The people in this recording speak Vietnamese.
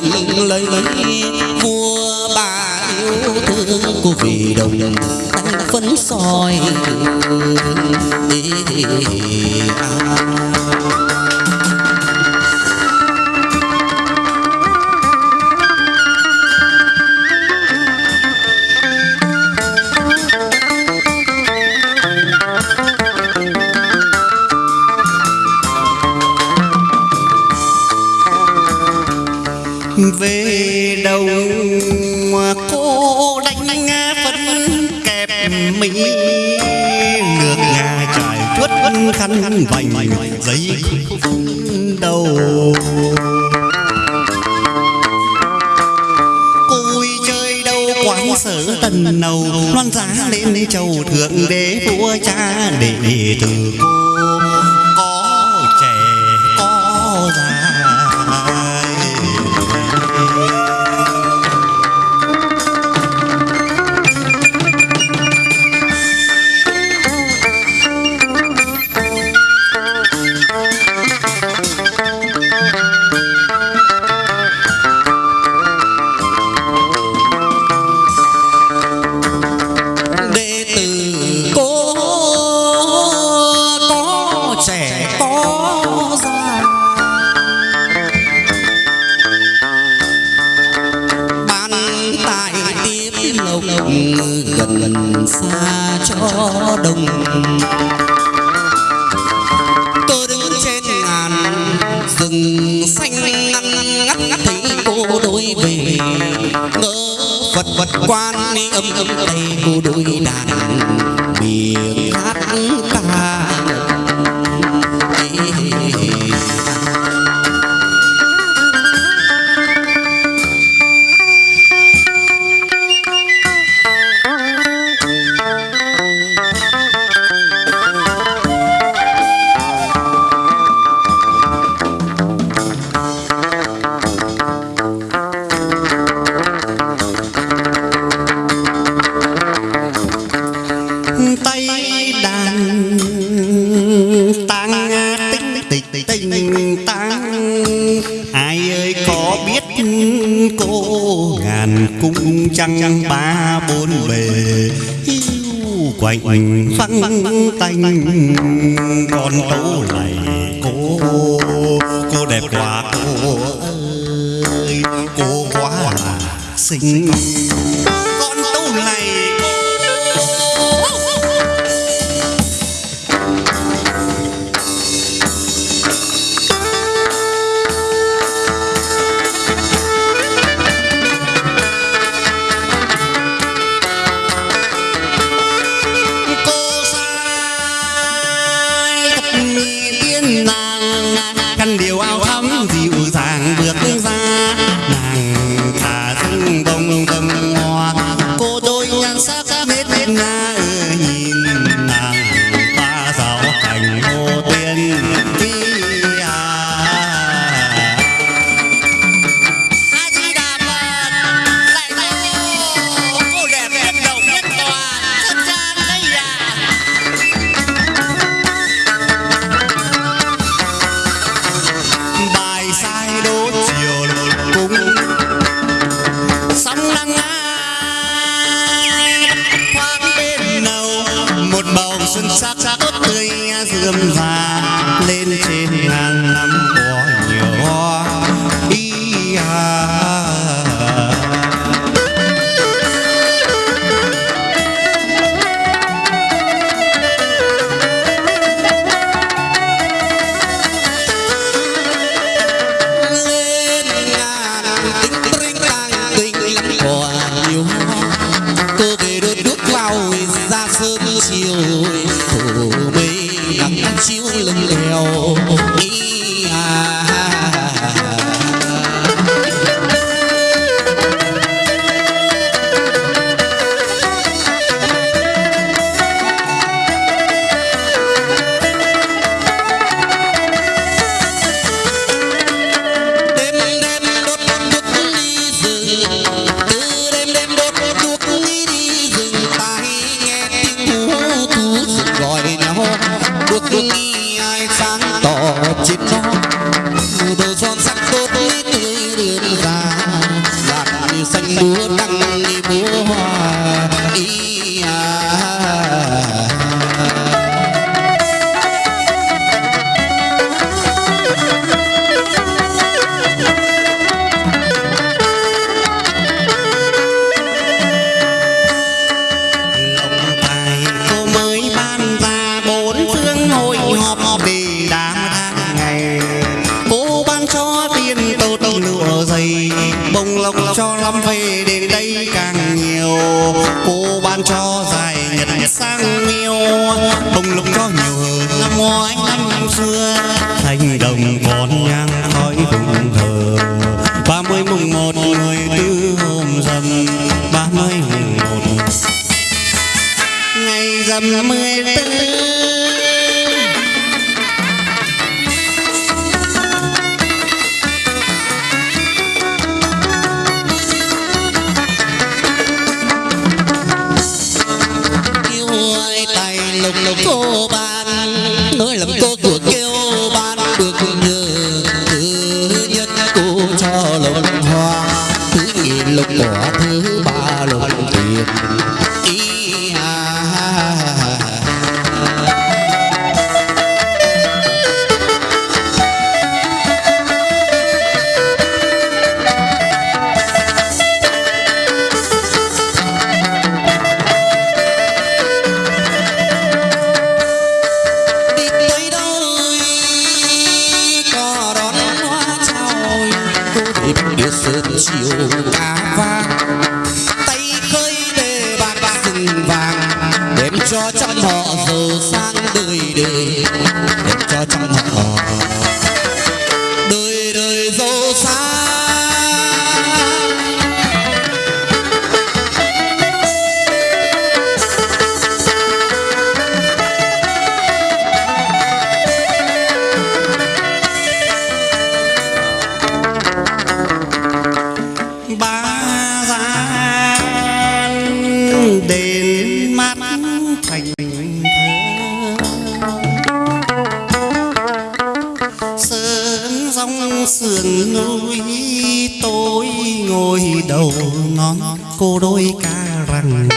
lừng lấy vua bà yêu thương của vì đồng tăng phấn soi đi, đi, đi, à. Chuốt khăn vành giấy đầu. Cùi chơi đâu quán sở tần nầu, loan giá lên châu thượng đế vua cha để từ cô đồng. Cho tôi đứng trên ngàn rừng xanh ngăn ngắt ngắt thấy cô đôi về. Ngỡ Phật vật quan ni âm âm tay cô đôi đàn, miệng hát ca tay có biết cô ngàn cung trăng ba bốn bề, yêu quạnh vắng tanh con tố này. Cô cô đẹp quá, cô ơi, cô quá là xinh. Con tố này night. Xuân sắc tốt tươi rườm và lên trên đi à. Thank you. đến đây càng nhiều. Cô ban cho dài nhật nhật sang yêu bông lục cho nhiều năm ngoái, năm xưa. Thành đồng còn nhang khói hùng thờ. Ba mươi mùng một người tư hôm dầm ba mươi mùng một. Ngày dầm mười tư Todo chiều ngà vàng. Tay khơi đề bạc rừng vàng, đem cho trăm họ giàu sang đời đời. Đem cho trăm họ sườn núi tôi ngồi đầu ngón cô đôi ca rằng